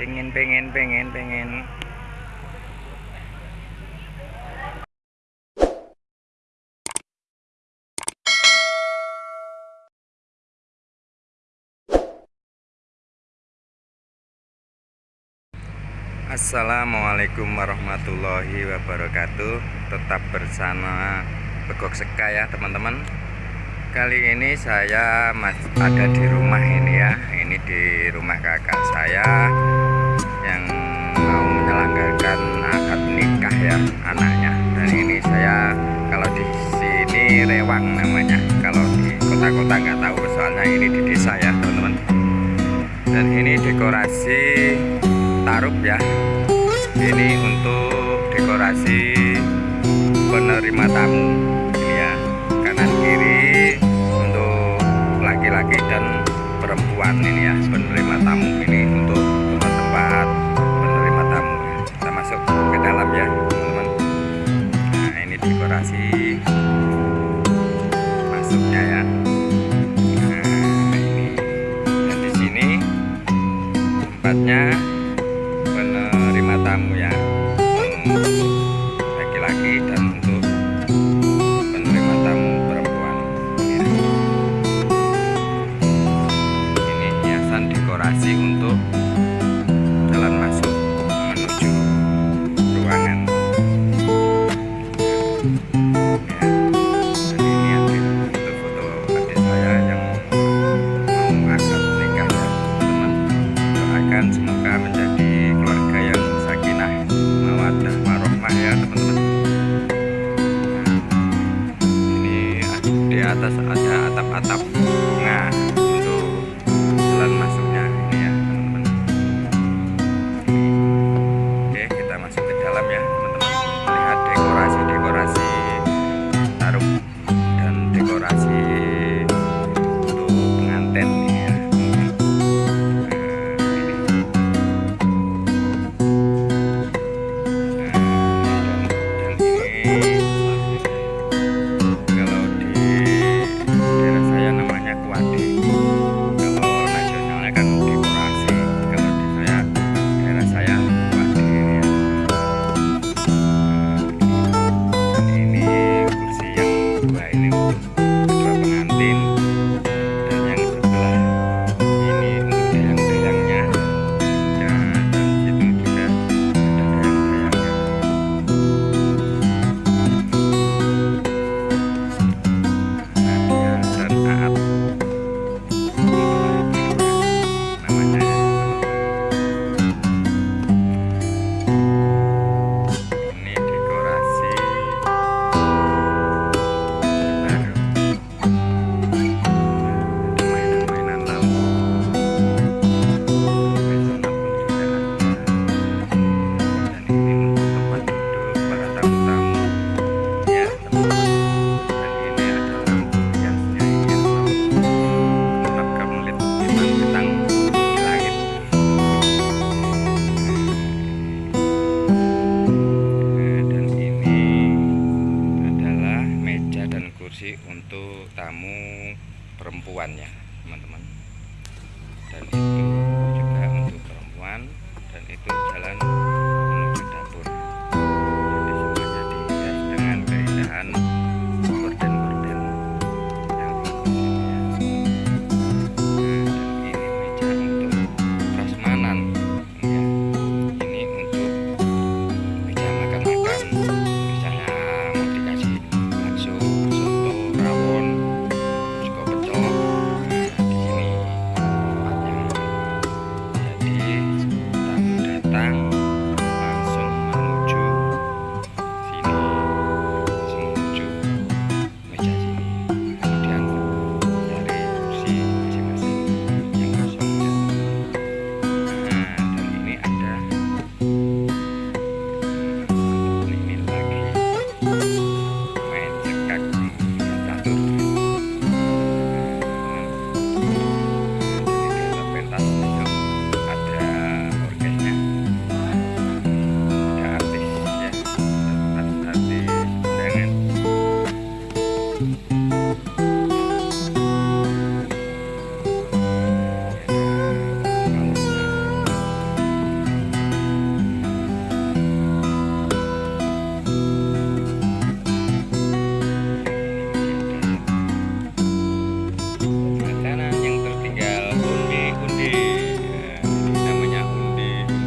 pengen pengen pengen pengen Assalamualaikum warahmatullahi wabarakatuh. Tetap bersama Begok Seka ya teman-teman. Kali ini saya ada di rumah ini ya. Ini di rumah kakak saya ya anaknya. Dan ini saya kalau di sini Rewang namanya. Kalau di kota-kota nggak tahu soalnya ini di desa ya teman-teman. Dan ini dekorasi taruh ya. Ini untuk dekorasi penerima tamu ini ya kanan kiri masuknya ya nah ini. Dan di sini tempatnya tamu ya. Laki-laki dan doakan semoga menjadi atas ada atap-atap. Bunga untuk jalan masuknya ini ya teman-teman. Oke kita masuk ke dalam ya teman-teman. Lihat dekorasi-dekorasi taruh dan dekorasi untuk tamu perempuannya teman-teman. Dan itu juga untuk perempuan dan itu jalan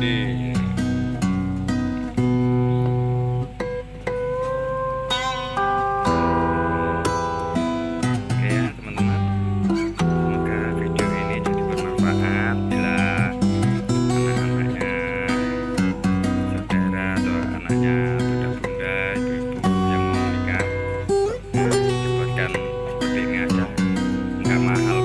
Oke ya teman-teman, semoga video ini jadi bermanfaat anak-anaknya, saudara atau anaknya, bunda, ibu-ibu yang mau menikah, nah, seperti ini aja, nggak mahal.